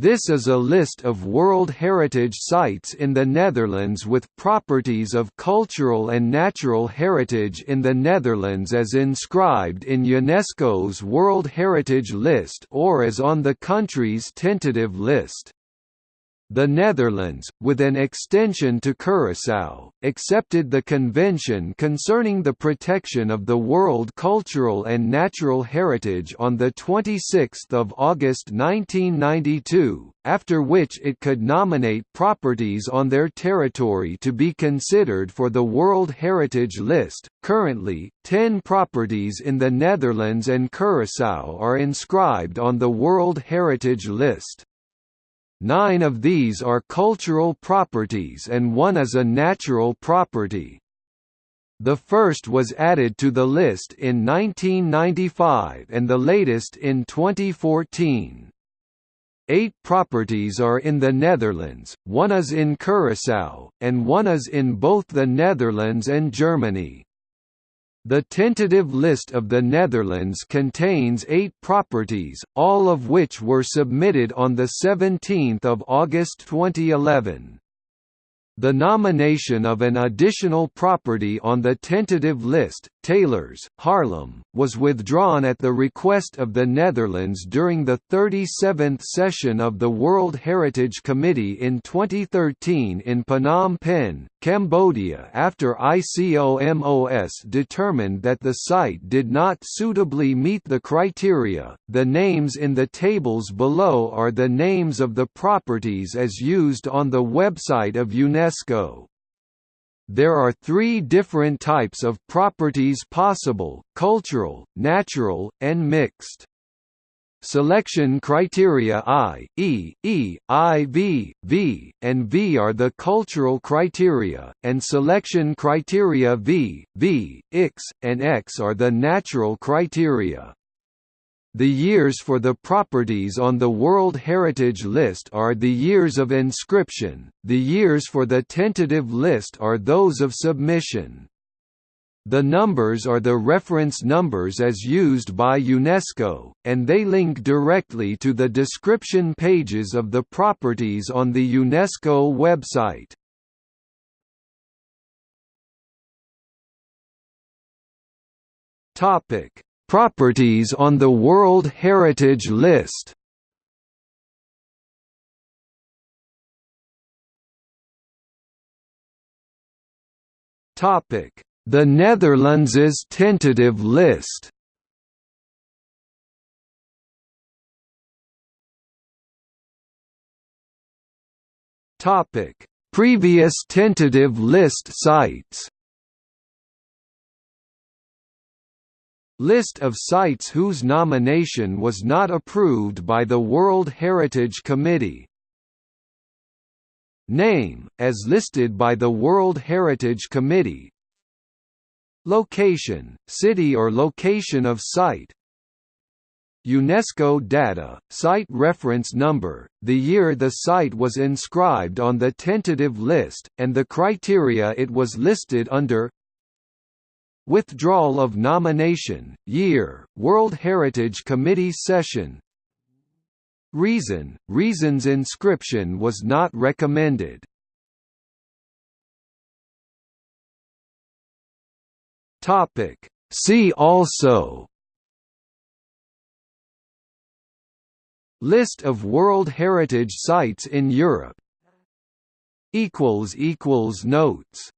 This is a list of World Heritage Sites in the Netherlands with properties of cultural and natural heritage in the Netherlands as inscribed in UNESCO's World Heritage List or as on the country's tentative list. The Netherlands, with an extension to Curaçao, accepted the Convention concerning the protection of the world cultural and natural heritage on 26 August 1992, after which it could nominate properties on their territory to be considered for the World Heritage List. Currently, 10 properties in the Netherlands and Curaçao are inscribed on the World Heritage List. Nine of these are cultural properties and one is a natural property. The first was added to the list in 1995 and the latest in 2014. Eight properties are in the Netherlands, one is in Curaçao, and one is in both the Netherlands and Germany. The tentative list of the Netherlands contains eight properties, all of which were submitted on 17 August 2011. The nomination of an additional property on the tentative list, Teylers, Haarlem, was withdrawn at the request of the Netherlands during the 37th session of the World Heritage Committee in 2013 in Phnom Penh, Cambodia after ICOMOS determined that the site did not suitably meet the criteria. The names in the tables below are the names of the properties as used on the website of UNESCO UNESCO. There are three different types of properties possible, cultural, natural, and mixed. Selection criteria I, E, E, I, V, V, and V are the cultural criteria, and selection criteria V, V, X, and X are the natural criteria. The years for the properties on the World Heritage List are the years of inscription, the years for the tentative list are those of submission. The numbers are the reference numbers as used by UNESCO, and they link directly to the description pages of the properties on the UNESCO website. Topic Properties on the World Heritage List. The Netherlands' tentative list. Previous tentative list sites List of sites whose nomination was not approved by the World Heritage Committee. Name, as listed by the World Heritage Committee. Location, city or location of site. UNESCO data, site reference number, the year the site was inscribed on the tentative list, and the criteria it was listed under Withdrawal of nomination, year, World Heritage Committee session. Reason, reasons inscription was not recommended. See also. List of World Heritage Sites in Europe. Notes